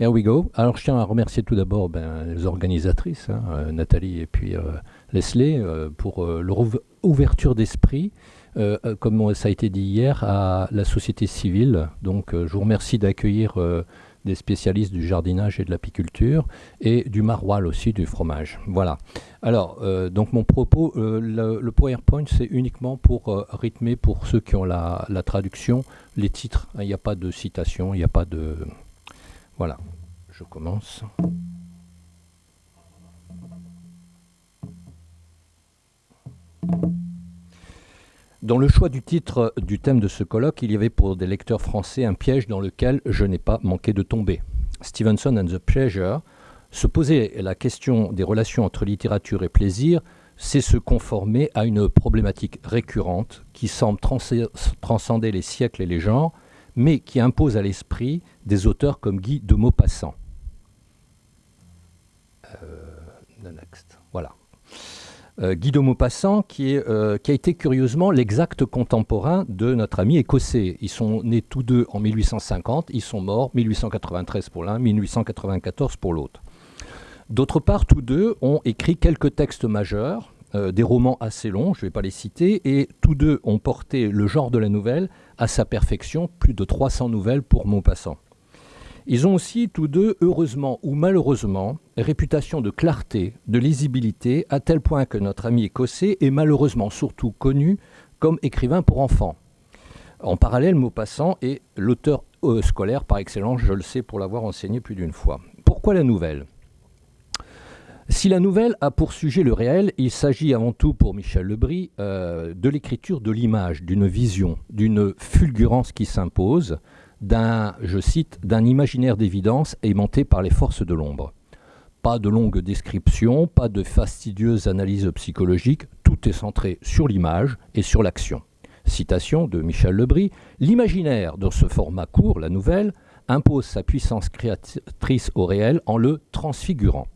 Here we go. Alors je tiens à remercier tout d'abord ben, les organisatrices, hein, euh, Nathalie et puis euh, Leslie, euh, pour euh, leur ouv- ouverture d'esprit, comme ça a été dit hier, à la société civile. Donc je vous remercie d'accueillir des spécialistes du jardinage et de l'apiculture et du maroilles aussi, du fromage. Voilà. Alors, donc mon propos, le, PowerPoint, c'est uniquement pour rythmer, pour ceux qui ont la, la traduction, les titres. Il n'y a pas de citation, il n'y a pas de... Voilà, je commence. Dans le choix du titre du thème de ce colloque, il y avait pour des lecteurs français un piège dans lequel je n'ai pas manqué de tomber. Stevenson and the Pleasure, se poser la question des relations entre littérature et plaisir, c'est se conformer à une problématique récurrente qui semble transcender les siècles et les genres, mais qui impose à l'esprit des auteurs comme Guy de Maupassant. Euh. Euh, Guy de Maupassant, euh, qui a été curieusement l'exact contemporain de notre ami écossais. Ils sont nés tous deux en 1850, ils sont morts 1893 pour l'un, 1894 pour l'autre. D'autre part, tous deux ont écrit quelques textes majeurs, euh, des romans assez longs, je ne vais pas les citer, et tous deux ont porté le genre de la nouvelle à sa perfection, plus de 300 nouvelles pour Maupassant. Ils ont aussi tous deux, heureusement ou malheureusement, réputation de clarté, de lisibilité, à tel point que notre ami écossais est malheureusement surtout connu comme écrivain pour enfants. En parallèle, Maupassant est l'auteur euh, scolaire par excellence, je le sais pour l'avoir enseigné plus d'une fois. Pourquoi la nouvelle? Si la nouvelle a pour sujet le réel, il s'agit avant tout pour Michel Lebris euh, de l'écriture de l'image, d'une vision, d'une fulgurance qui s'impose, d'un, je cite, d'un imaginaire d'évidence aimanté par les forces de l'ombre. Pas de longues descriptions, pas de fastidieuses analyses psychologiques, tout est centré sur l'image et sur l'action. Citation de Michel Lebris L'imaginaire, dans ce format court, la nouvelle, impose sa puissance créatrice au réel en le transfigurant.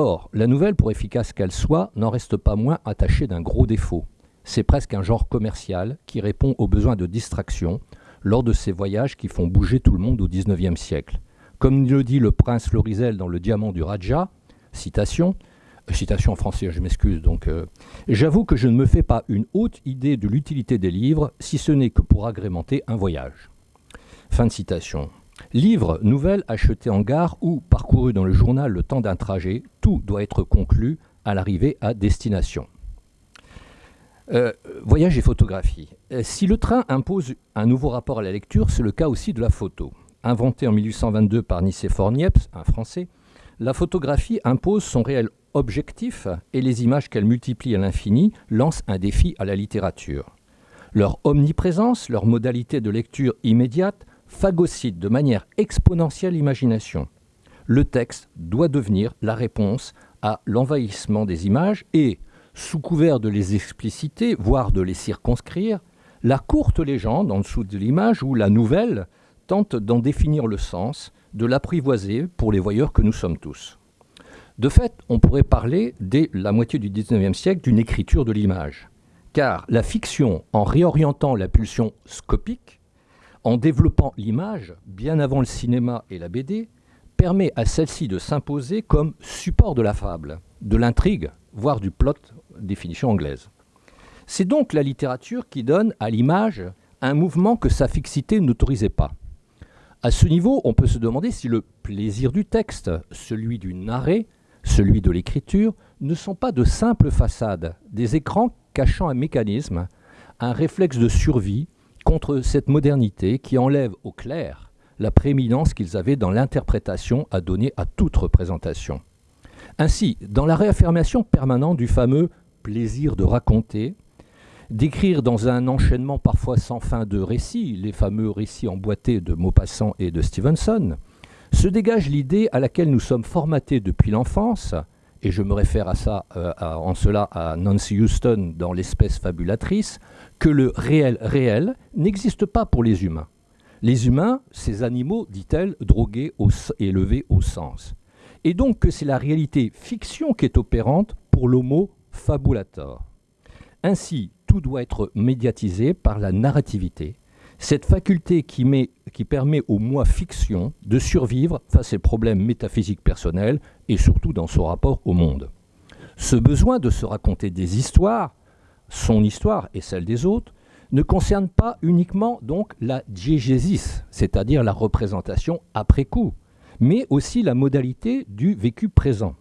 Or, la nouvelle, pour efficace qu'elle soit, n'en reste pas moins attachée d'un gros défaut. C'est presque un genre commercial qui répond aux besoins de distraction lors de ces voyages qui font bouger tout le monde au XIXe siècle. Comme le dit le prince Florizel dans Le Diamant du Raja, citation, euh, citation en français, je m'excuse, donc euh, j'avoue que je ne me fais pas une haute idée de l'utilité des livres, si ce n'est que pour agrémenter un voyage. Fin de citation. Livre, nouvelle achetée en gare ou parcouru dans le journal le temps d'un trajet, tout doit être conclu à l'arrivée à destination. Euh, voyage et photographie. Euh, si le train impose un nouveau rapport à la lecture, c'est le cas aussi de la photo. Inventée en 1822 par Nicéphore Niepce, un Français, la photographie impose son réel objectif et les images qu'elle multiplie à l'infini lancent un défi à la littérature. Leur omniprésence, leur modalité de lecture immédiate phagocyte de manière exponentielle l'imagination. Le texte doit devenir la réponse à l'envahissement des images et, sous couvert de les expliciter, voire de les circonscrire, la courte légende en dessous de l'image ou la nouvelle tente d'en définir le sens, de l'apprivoiser pour les voyeurs que nous sommes tous. De fait, on pourrait parler, dès la moitié du XIXe siècle, d'une écriture de l'image. Car la fiction, en réorientant la pulsion scopique, en développant l'image, bien avant le cinéma et la BD, permet à celle-ci de s'imposer comme support de la fable, de l'intrigue, voire du plot, définition anglaise. C'est donc la littérature qui donne à l'image un mouvement que sa fixité n'autorisait pas. À ce niveau, on peut se demander si le plaisir du texte, celui du narré, celui de l'écriture, ne sont pas de simples façades, des écrans cachant un mécanisme, un réflexe de survie contre cette modernité qui enlève au clair la prééminence qu'ils avaient dans l'interprétation à donner à toute représentation. Ainsi, dans la réaffirmation permanente du fameux plaisir de raconter, d'écrire dans un enchaînement parfois sans fin de récits, les fameux récits emboîtés de Maupassant et de Stevenson, se dégage l'idée à laquelle nous sommes formatés depuis l'enfance, et je me réfère à ça, euh, en cela à Nancy Houston dans L'espèce fabulatrice, que le réel réel n'existe pas pour les humains. Les humains, ces animaux, dit-elle, drogués et élevés au sens. Et donc que c'est la réalité fiction qui est opérante pour l'homo fabulator. Ainsi, tout doit être médiatisé par la narrativité, Cette faculté qui, qui permet au moi fiction de survivre face aux problèmes métaphysiques personnels et surtout dans son rapport au monde. Ce besoin de se raconter des histoires, son histoire et celle des autres, ne concerne pas uniquement donc la diégésis, c'est-à-dire la représentation après coup, mais aussi la modalité du vécu présent.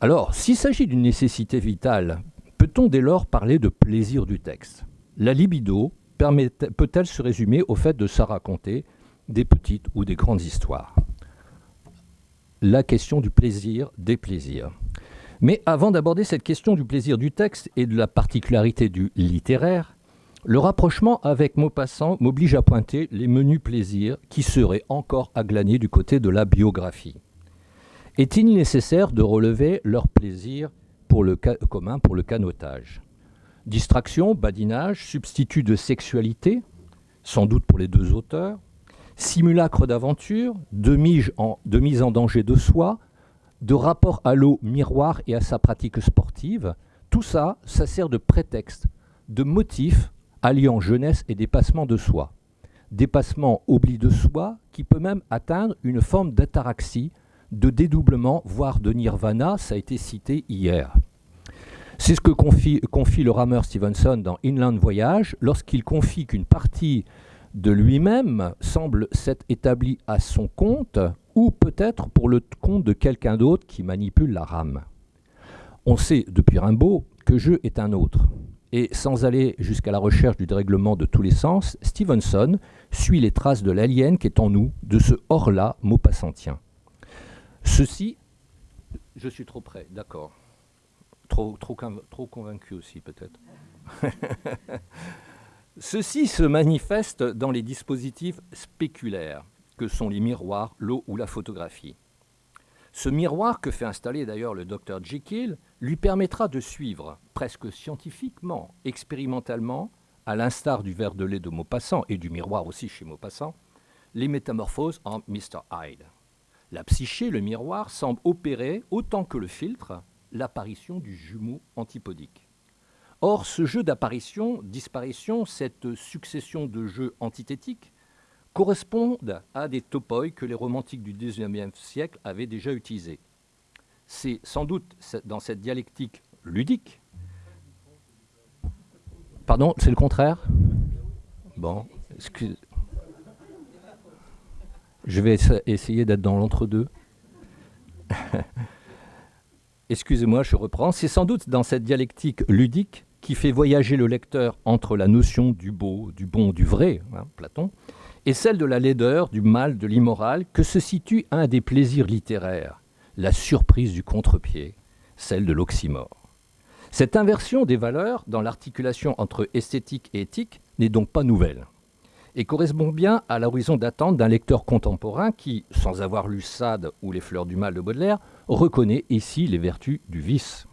Alors, s'il s'agit d'une nécessité vitale, peut-on dès lors parler de plaisir du texte? La libido peut-elle se résumer au fait de se raconter des petites ou des grandes histoires? La question du plaisir des plaisirs. Mais avant d'aborder cette question du plaisir du texte et de la particularité du littéraire, le rapprochement avec Maupassant m'oblige à pointer les menus plaisirs qui seraient encore à glaner du côté de la biographie. Est-il nécessaire de relever leur plaisir pour le commun pour le canotage? Distraction, badinage, substitut de sexualité, sans doute pour les deux auteurs, simulacre d'aventure, de mise, en, danger de soi, de rapport à l'eau miroir et à sa pratique sportive, tout ça, ça sert de prétexte, de motif alliant jeunesse et dépassement de soi. Dépassement oubli de soi qui peut même atteindre une forme d'ataraxie, de dédoublement, voire de nirvana, ça a été cité hier. C'est ce que confie, le rameur Stevenson dans Inland Voyage lorsqu'il confie qu'une partie de lui-même semble s'être établie à son compte ou peut-être pour le compte de quelqu'un d'autre qui manipule la rame. On sait depuis Rimbaud que jeu est un autre. Et sans aller jusqu'à la recherche du dérèglement de tous les sens, Stevenson suit les traces de l'alien qui est en nous, de ce hors-là maupassantien. Ceci, je suis trop près, d'accord. Trop convaincu aussi peut-être. Ceci se manifeste dans les dispositifs spéculaires que sont les miroirs, l'eau ou la photographie. Ce miroir que fait installer d'ailleurs le docteur Jekyll lui permettra de suivre, presque scientifiquement, expérimentalement, à l'instar du verre de lait de Maupassant et du miroir aussi chez Maupassant, les métamorphoses en Mr. Hyde. La psyché, le miroir, semble opérer, autant que le filtre, l'apparition du jumeau antipodique. Or, ce jeu d'apparition, disparition, cette succession de jeux antithétiques, correspondent à des topoi que les romantiques du XIXe siècle avaient déjà utilisés. C'est sans doute dans cette dialectique ludique. Pardon, c'est le contraire? Bon, excuse. Je vais essayer d'être dans l'entre-deux. Excusez-moi, je reprends. C'est sans doute dans cette dialectique ludique qui fait voyager le lecteur entre la notion du beau, du bon, du vrai, hein, Platon, et celle de la laideur, du mal, de l'immoral, que se situe un des plaisirs littéraires, la surprise du contre-pied, celle de l'oxymore. Cette inversion des valeurs dans l'articulation entre esthétique et éthique n'est donc pas nouvelle et correspond bien à l'horizon d'attente d'un lecteur contemporain qui, sans avoir lu Sade ou Les fleurs du mal de Baudelaire, reconnaît ici les vertus du vice.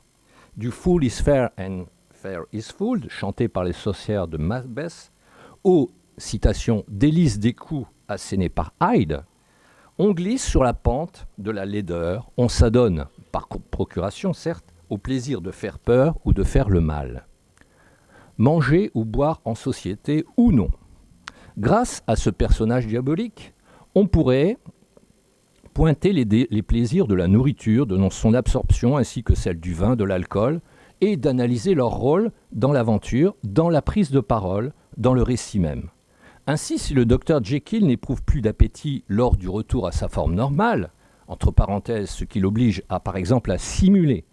Du Fool is fair and fair is fooled, chanté par les sorcières de Macbeth, au citation d'Élise Descoux assénée par Hyde, on glisse sur la pente de la laideur, on s'adonne, par procuration certes, au plaisir de faire peur ou de faire le mal. Manger ou boire en société ou non. Grâce à ce personnage diabolique, on pourrait pointer les, les plaisirs de la nourriture, de son absorption ainsi que celle du vin, de l'alcool, et d'analyser leur rôle dans l'aventure, dans la prise de parole, dans le récit même. Ainsi, si le docteur Jekyll n'éprouve plus d'appétit lors du retour à sa forme normale, entre parenthèses, ce qui l'oblige à, par exemple, à simuler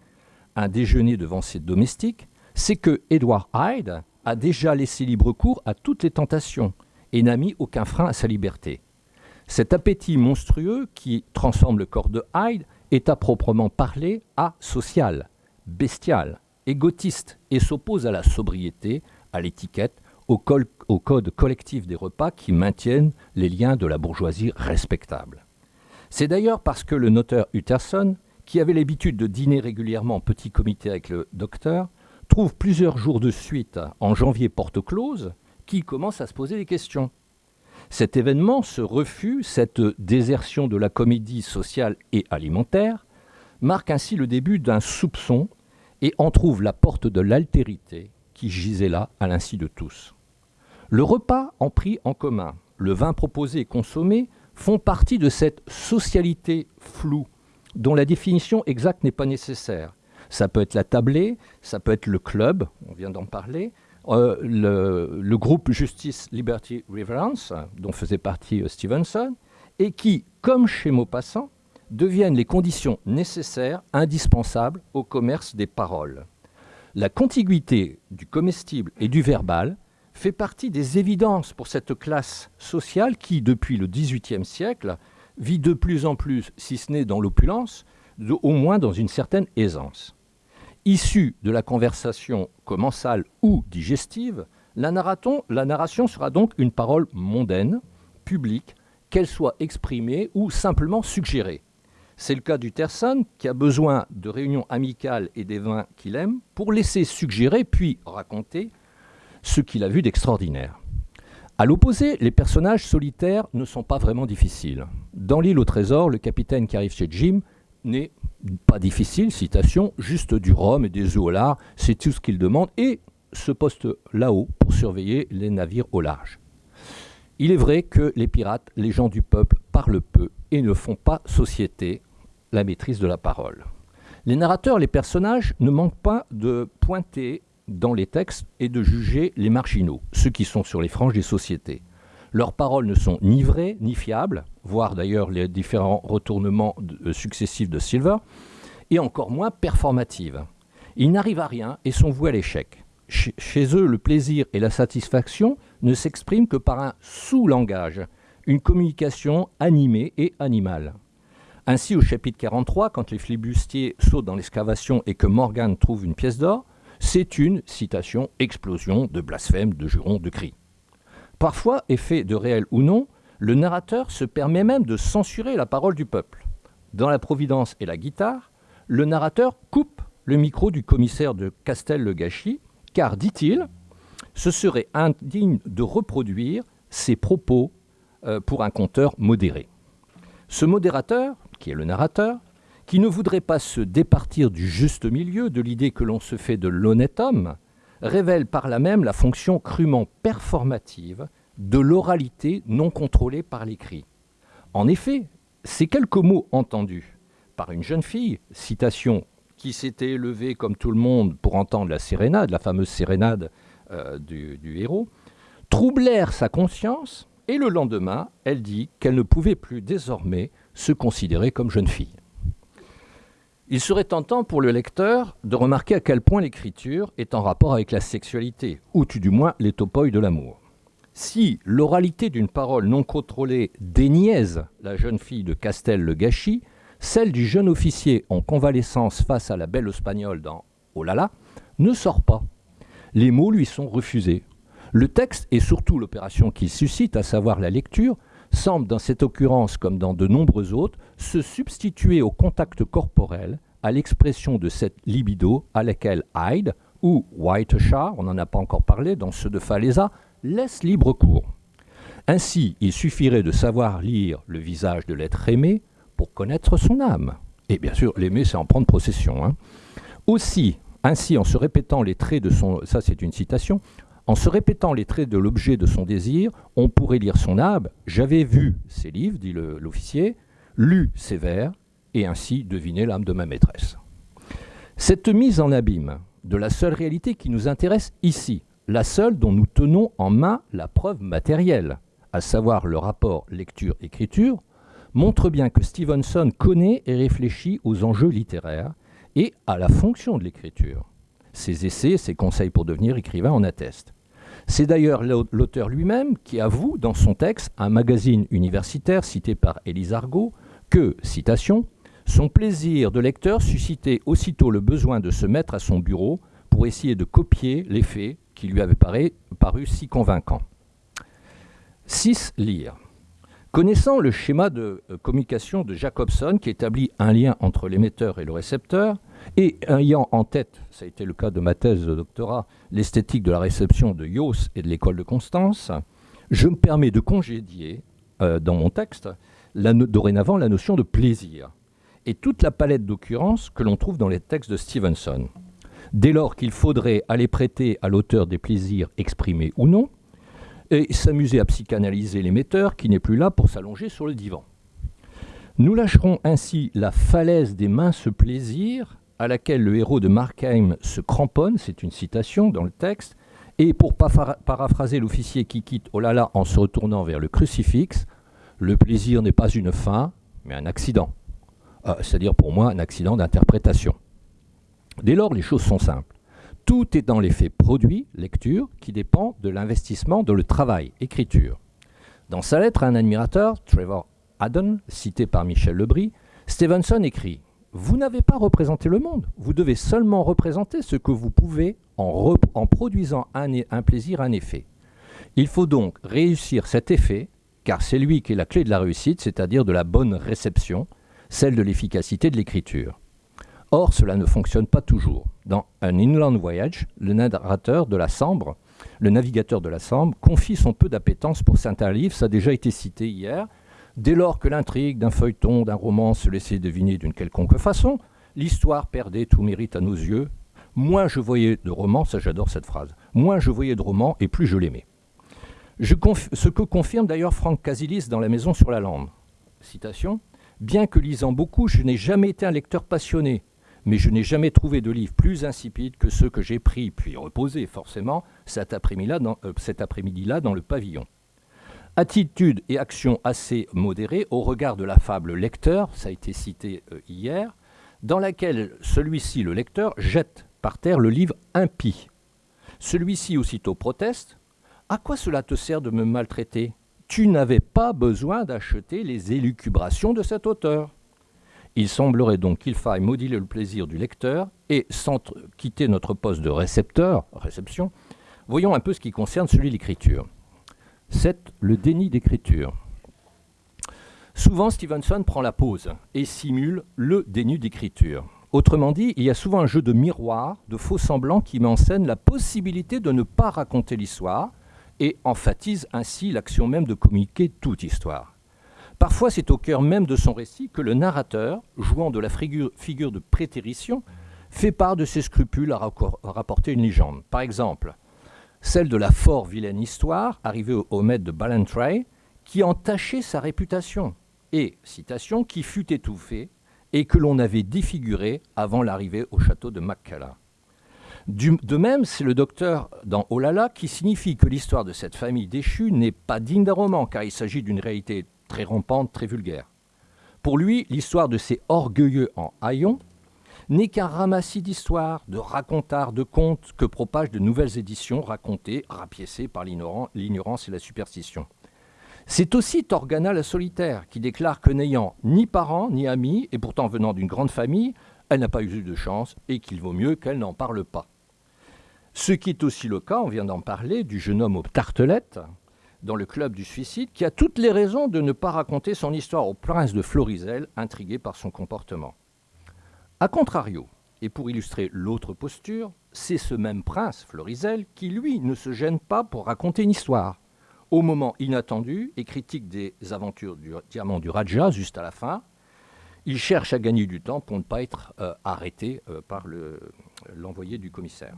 un déjeuner devant ses domestiques, c'est que Edward Hyde a déjà laissé libre cours à toutes les tentations et n'a mis aucun frein à sa liberté. Cet appétit monstrueux qui transforme le corps de Hyde est à proprement parler asocial, bestial, égotiste et s'oppose à la sobriété, à l'étiquette, au, code collectif des repas qui maintiennent les liens de la bourgeoisie respectable. C'est d'ailleurs parce que le notaire Utterson, qui avait l'habitude de dîner régulièrement en petit comité avec le docteur, trouve plusieurs jours de suite, en janvier porte close, qu'il commence à se poser des questions. Cet événement, ce refus, cette désertion de la comédie sociale et alimentaire, marque ainsi le début d'un soupçon et en trouve la porte de l'altérité qui gisait là à l'insu de tous. Le repas en pris en commun, le vin proposé et consommé font partie de cette socialité floue dont la définition exacte n'est pas nécessaire. Ça peut être la tablée, ça peut être le club, on vient d'en parler, euh, le, groupe Justice, Liberty, Reverence, dont faisait partie euh, Stevenson, et qui, comme chez Maupassant, deviennent les conditions nécessaires, indispensables au commerce des paroles. La contiguïté du comestible et du verbal fait partie des évidences pour cette classe sociale qui, depuis le XVIIIe siècle, vit de plus en plus, si ce n'est dans l'opulence, au moins dans une certaine aisance. Issue de la conversation commensale ou digestive, la, la narration sera donc une parole mondaine, publique, qu'elle soit exprimée ou simplement suggérée. C'est le cas du Terson qui a besoin de réunions amicales et des vins qu'il aime pour laisser suggérer puis raconter ce qu'il a vu d'extraordinaire. À l'opposé, les personnages solitaires ne sont pas vraiment difficiles. Dans l'île au trésor, le capitaine qui arrive chez Jim n'est pas difficile, citation, juste du rhum et des œufs au large, c'est tout ce qu'il demande, et se poste là-haut pour surveiller les navires au large. Il est vrai que les pirates, les gens du peuple, parlent peu et ne font pas société, la maîtrise de la parole. Les narrateurs, les personnages ne manquent pas de pointer dans les textes et de juger les marginaux, ceux qui sont sur les franges des sociétés. Leurs paroles ne sont ni vraies ni fiables, voire d'ailleurs les différents retournements euh, successifs de Silver, et encore moins performatives. Ils n'arrivent à rien et sont voués à l'échec. Chez eux, le plaisir et la satisfaction ne s'expriment que par un sous-langage, une communication animée et animale. Ainsi, au chapitre 43, quand les flibustiers sautent dans l'excavation et que Morgan trouve une pièce d'or, c'est une, citation, explosion de blasphèmes, de jurons, de cris. Parfois, effet de réel ou non, le narrateur se permet même de censurer la parole du peuple. Dans La Providence et la guitare, le narrateur coupe le micro du commissaire de Castel-le-Gâchis, car, dit-il, ce serait indigne de reproduire ses propos euh, pour un conteur modéré. Ce modérateur, qui est le narrateur, qui ne voudrait pas se départir du juste milieu, de l'idée que l'on se fait de l'honnête homme, révèle par là même la fonction crûment performative de l'oralité non contrôlée par l'écrit. En effet, ces quelques mots entendus par une jeune fille, citation qui s'était élevée comme tout le monde pour entendre la sérénade, la fameuse sérénade euh, du, du héros, troublèrent sa conscience et le lendemain, elle dit qu'elle ne pouvait plus désormais se considérer comme jeune fille. Il serait tentant pour le lecteur de remarquer à quel point l'écriture est en rapport avec la sexualité, ou tout du moins les topoïs de l'amour. Si l'oralité d'une parole non contrôlée déniaise la jeune fille de Castel le Gâchis, celle du jeune officier en convalescence face à la belle espagnole dans Oh là là ne sort pas. Les mots lui sont refusés. Le texte et surtout l'opération qu'il suscite, à savoir la lecture, semble dans cette occurrence comme dans de nombreuses autres se substituer au contact corporel, à l'expression de cette libido à laquelle Hyde ou Whiteshire, on n'en a pas encore parlé dans ceux de Falaisa, laisse libre cours. Ainsi, il suffirait de savoir lire le visage de l'être aimé pour connaître son âme. Et bien sûr, l'aimer, c'est en prendre possession. Hein. Aussi, ainsi, en se répétant les traits de son... Ça, c'est une citation. En se répétant les traits de l'objet de son désir, on pourrait lire son âme. J'avais vu ces livres, dit l'officier, lu ces vers, et ainsi deviner l'âme de ma maîtresse. Cette mise en abîme de la seule réalité qui nous intéresse ici, la seule dont nous tenons en main la preuve matérielle, à savoir le rapport lecture-écriture, montre bien que Stevenson connaît et réfléchit aux enjeux littéraires et à la fonction de l'écriture. Ses essais, ses conseils pour devenir écrivain en attestent. C'est d'ailleurs l'auteur lui-même qui avoue dans son texte, un magazine universitaire cité par Élise Argot, que, citation, son plaisir de lecteur suscitait aussitôt le besoin de se mettre à son bureau pour essayer de copier les faits qui lui avaient paru, paru si convaincants. 6. Lire. Connaissant le schéma de euh, communication de Jacobson qui établit un lien entre l'émetteur et le récepteur, et ayant en tête, ça a été le cas de ma thèse de doctorat, l'esthétique de la réception de Yos et de l'école de Constance, je me permets de congédier euh, dans mon texte dorénavant la notion de plaisir et toute la palette d'occurrences que l'on trouve dans les textes de Stevenson. Dès lors qu'il faudrait aller prêter à l'auteur des plaisirs exprimés ou non, et s'amuser à psychanalyser l'émetteur qui n'est plus là pour s'allonger sur le divan. Nous lâcherons ainsi la falaise des minces plaisirs à laquelle le héros de Markheim se cramponne, c'est une citation dans le texte, et pour paraphraser l'officier qui quitte Olala en se retournant vers le crucifix, le plaisir n'est pas une fin, mais un accident. Euh, c'est-à-dire pour moi un accident d'interprétation. Dès lors, les choses sont simples. Tout est dans l'effet produit, lecture, qui dépend de l'investissement de le travail, écriture. Dans sa lettre à un admirateur, Trevor Haddon, cité par Michel Lebris, Stevenson écrit Vous n'avez pas représenté le monde, vous devez seulement représenter ce que vous pouvez en, produisant un, plaisir, un effet. Il faut donc réussir cet effet, car c'est lui qui est la clé de la réussite, c'est-à-dire de la bonne réception, celle de l'efficacité de l'écriture. Or, cela ne fonctionne pas toujours. Dans Un Inland Voyage, le narrateur de la Sambre, le navigateur de la Sambre, confie son peu d'appétence pour certains livres, ça a déjà été cité hier. Dès lors que l'intrigue d'un feuilleton, d'un roman se laissait deviner d'une quelconque façon, l'histoire perdait tout mérite à nos yeux. Moins je voyais de romans, ça j'adore cette phrase, moins je voyais de romans et plus je l'aimais. ce que confirme d'ailleurs Franck Casilis dans La Maison sur la Lande. Bien que lisant beaucoup, je n'ai jamais été un lecteur passionné, mais je n'ai jamais trouvé de livre plus insipide que ceux que j'ai pris, puis reposés forcément, cet après-midi-là dans, euh, le pavillon. Attitude et action assez modérées au regard de la fable lecteur, ça a été cité euh, hier, dans laquelle celui-ci, le lecteur, jette par terre le livre impie. Celui-ci aussitôt proteste À quoi cela te sert de me maltraiter? Tu n'avais pas besoin d'acheter les élucubrations de cet auteur. Il semblerait donc qu'il faille moduler le plaisir du lecteur et, sans quitter notre poste de récepteur, réception, voyons un peu ce qui concerne celui de l'écriture. C'est le déni d'écriture. Souvent, Stevenson prend la pause et simule le déni d'écriture. Autrement dit, il y a souvent un jeu de miroir, de faux semblants qui met en scène la possibilité de ne pas raconter l'histoire, et emphatise ainsi l'action même de communiquer toute histoire. Parfois, c'est au cœur même de son récit que le narrateur, jouant de la figure, de prétérition, fait part de ses scrupules à, rapporter une légende. Par exemple, celle de la fort vilaine histoire arrivée au, maître de Ballantrae, qui entachait sa réputation, et, citation, qui fut étouffée et que l'on avait défiguré avant l'arrivée au château de Maccala de même, c'est le docteur dans Olala qui signifie que l'histoire de cette famille déchue n'est pas digne d'un roman, car il s'agit d'une réalité très rampante, très vulgaire. Pour lui, l'histoire de ces orgueilleux en haillons n'est qu'un ramassis d'histoires, de racontards, de contes que propagent de nouvelles éditions racontées, rapiécées par l'ignorance et la superstition. C'est aussi Torgana la solitaire qui déclare que n'ayant ni parents ni amis, et pourtant venant d'une grande famille, elle n'a pas eu de chance et qu'il vaut mieux qu'elle n'en parle pas. Ce qui est aussi le cas, on vient d'en parler, du jeune homme aux tartelettes, dans le club du suicide, qui a toutes les raisons de ne pas raconter son histoire au prince de Florizel, intrigué par son comportement. A contrario, et pour illustrer l'autre posture, c'est ce même prince, Florizel, qui, lui, ne se gêne pas pour raconter une histoire, au moment inattendu, et critique des aventures du diamant du Raja, juste à la fin. Il cherche à gagner du temps pour ne pas être euh, arrêté euh, par l'envoyé du commissaire.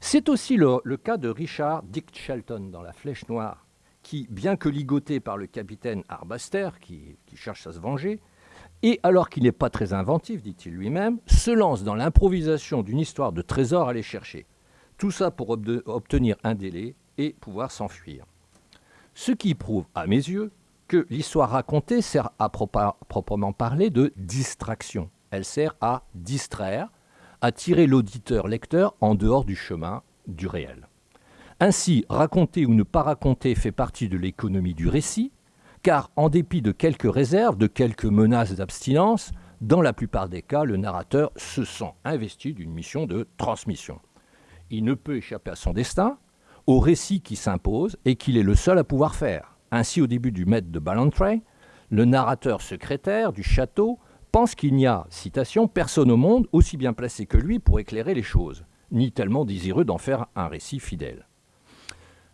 C'est aussi le, cas de Richard Dick Shelton dans La Flèche Noire, qui, bien que ligoté par le capitaine Arbaster, qui, cherche à se venger, et alors qu'il n'est pas très inventif, dit-il lui-même, se lance dans l'improvisation d'une histoire de trésor à aller chercher. Tout ça pour obtenir un délai et pouvoir s'enfuir. Ce qui prouve, à mes yeux, que l'histoire racontée sert à proprement parler de distraction. Elle sert à distraire, à tirer l'auditeur-lecteur en dehors du chemin du réel. Ainsi, raconter ou ne pas raconter fait partie de l'économie du récit, car en dépit de quelques réserves, de quelques menaces d'abstinence, dans la plupart des cas, le narrateur se sent investi d'une mission de transmission. Il ne peut échapper à son destin, au récit qui s'impose et qu'il est le seul à pouvoir faire. Ainsi, au début du maître de Ballantrae, le narrateur secrétaire du château pense qu'il n'y a, citation, personne au monde aussi bien placé que lui pour éclairer les choses, ni tellement désireux d'en faire un récit fidèle.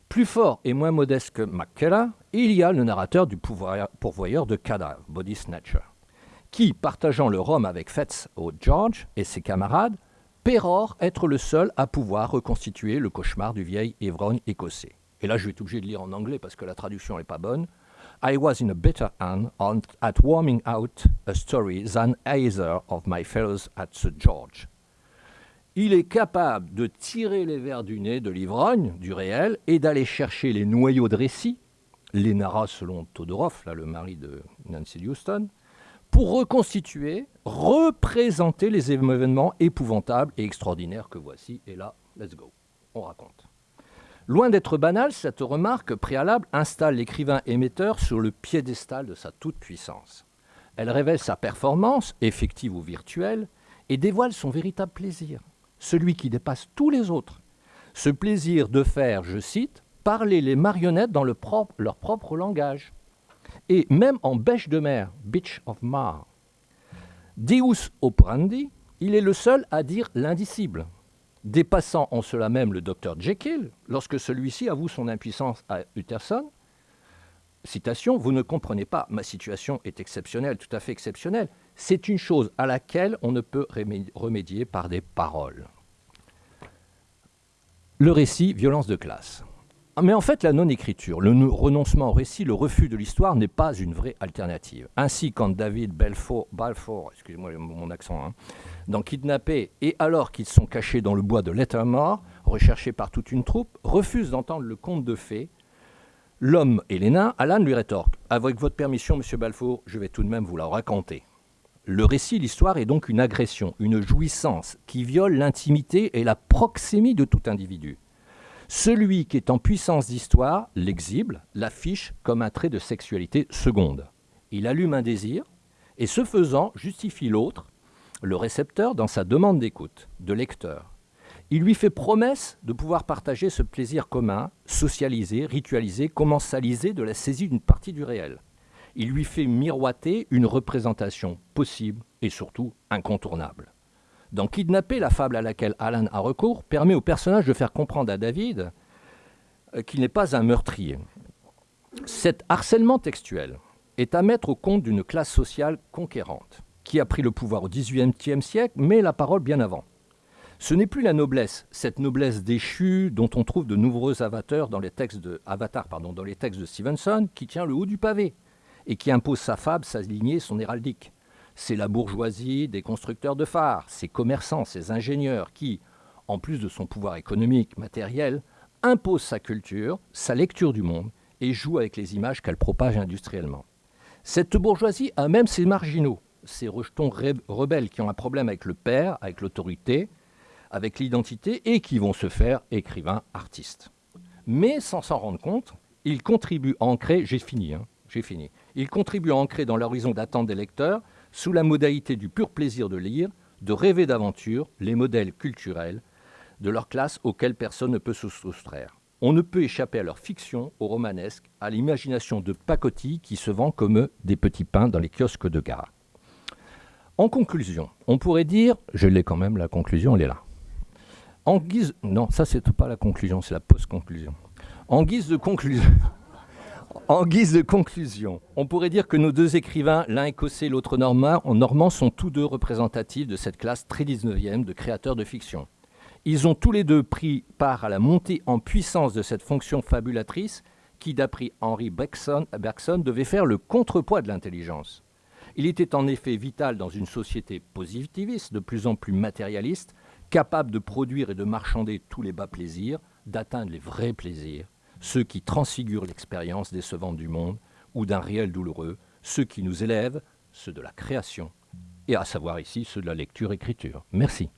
Plus fort et moins modeste que McKellar, il y a le narrateur du pourvoyeur de cadavres, Body Snatcher, qui, partageant le rhum avec Fetz au George et ses camarades, pérore être le seul à pouvoir reconstituer le cauchemar du vieil ivrogne écossais. Et là, je vais être obligé de lire en anglais parce que la traduction n'est pas bonne. I was in a better hand at warming out a story than either of my fellows at St. George. Il est capable de tirer les vers du nez de l'ivrogne, du réel, et d'aller chercher les noyaux de récit, les narras selon Todorov, là, le mari de Nancy Houston, pour reconstituer, représenter les événements épouvantables et extraordinaires que voici. Et là, let's go, on raconte. Loin d'être banale, cette remarque préalable installe l'écrivain émetteur sur le piédestal de sa toute-puissance. Elle révèle sa performance, effective ou virtuelle, et dévoile son véritable plaisir, celui qui dépasse tous les autres. Ce plaisir de faire, je cite, parler les marionnettes dans leur propre langage. Et même en bêche de mer, Beach of Mar, Deus operandi, il est le seul à dire l'indicible, dépassant en cela même le docteur Jekyll, lorsque celui-ci avoue son impuissance à Utterson. Citation, vous ne comprenez pas, ma situation est exceptionnelle, tout à fait exceptionnelle. C'est une chose à laquelle on ne peut remédier par des paroles. Le récit, violence de classe. Ah, mais en fait, la non-écriture, le renoncement au récit, le refus de l'histoire n'est pas une vraie alternative. Ainsi, quand David Balfour, excusez-moi mon accent, hein, dans Kidnappé, et alors qu'ils sont cachés dans le bois de Lettermore, recherchés par toute une troupe, refuse d'entendre le conte de fées, l'homme et les nains, Alan lui rétorque Avec votre permission, monsieur Balfour, je vais tout de même vous la raconter. Le récit, l'histoire est donc une agression, une jouissance qui viole l'intimité et la proxémie de tout individu. Celui qui est en puissance d'histoire l'exhibe, l'affiche comme un trait de sexualité seconde. Il allume un désir et ce faisant justifie l'autre, le récepteur, dans sa demande d'écoute, de lecteur. Il lui fait promesse de pouvoir partager ce plaisir commun, socialiser, ritualiser, commensaliser de la saisie d'une partie du réel. Il lui fait miroiter une représentation possible et surtout incontournable. Dans Kidnapper, la fable à laquelle Alan a recours permet au personnage de faire comprendre à David euh, qu'il n'est pas un meurtrier. Cet harcèlement textuel est à mettre au compte d'une classe sociale conquérante, qui a pris le pouvoir au XVIIIe siècle, mais la parole bien avant. Ce n'est plus la noblesse, cette noblesse déchue dont on trouve de nombreux avatars dans les textes de, pardon, dans les textes de Stevenson, qui tient le haut du pavé et qui impose sa fable, sa lignée, son héraldique c'est la bourgeoisie des constructeurs de phares, ces commerçants, ces ingénieurs qui, en plus de son pouvoir économique, matériel, imposent sa culture, sa lecture du monde et joue avec les images qu'elle propage industriellement. Cette bourgeoisie a même ses marginaux, ces rejetons rebelles qui ont un problème avec le père, avec l'autorité, avec l'identité et qui vont se faire écrivains, artistes. Mais sans s'en rendre compte, ils contribuent à ancrer, j'ai fini, hein, j'ai fini, ils contribuent à ancrer dans l'horizon d'attente des lecteurs sous la modalité du pur plaisir de lire, de rêver d'aventure, les modèles culturels de leur classe auxquels personne ne peut se soustraire. On ne peut échapper à leur fiction, au romanesque, à l'imagination de pacotille qui se vend comme des petits pains dans les kiosques de gare. En conclusion, on pourrait dire, je l'ai quand même, la conclusion, elle est là. En guise, non, ça c'est pas la conclusion, c'est la post-conclusion. En guise de conclusion, en guise de conclusion, on pourrait dire que nos deux écrivains, l'un écossais, l'autre normand, sont tous deux représentatifs de cette classe très 19e de créateurs de fiction. Ils ont tous les deux pris part à la montée en puissance de cette fonction fabulatrice qui, d'après Henry Bergson, devait faire le contrepoids de l'intelligence. Il était en effet vital dans une société positiviste, de plus en plus matérialiste, capable de produire et de marchander tous les bas plaisirs, d'atteindre les vrais plaisirs, ceux qui transfigurent l'expérience décevante du monde ou d'un réel douloureux, ceux qui nous élèvent, ceux de la création, et à savoir ici ceux de la lecture-écriture. Merci.